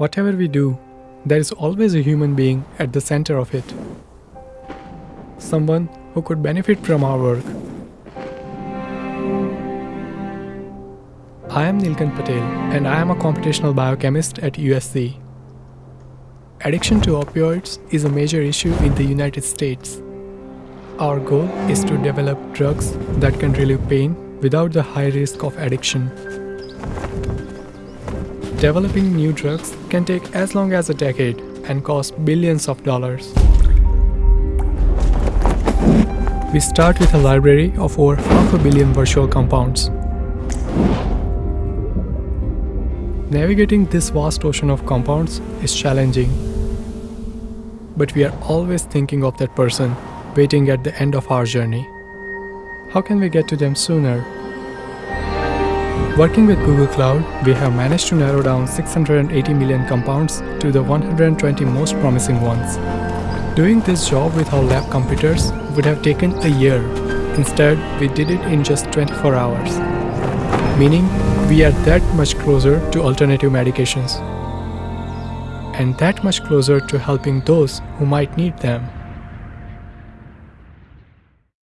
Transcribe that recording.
Whatever we do, there is always a human being at the center of it. Someone who could benefit from our work. I am Nilkant Patel and I am a computational biochemist at USC. Addiction to opioids is a major issue in the United States. Our goal is to develop drugs that can relieve pain without the high risk of addiction. Developing new drugs can take as long as a decade and cost billions of dollars. We start with a library of over half a billion virtual compounds. Navigating this vast ocean of compounds is challenging. But we are always thinking of that person waiting at the end of our journey. How can we get to them sooner? Working with Google Cloud, we have managed to narrow down 680 million compounds to the 120 most promising ones. Doing this job with our lab computers would have taken a year. Instead, we did it in just 24 hours. Meaning, we are that much closer to alternative medications. And that much closer to helping those who might need them.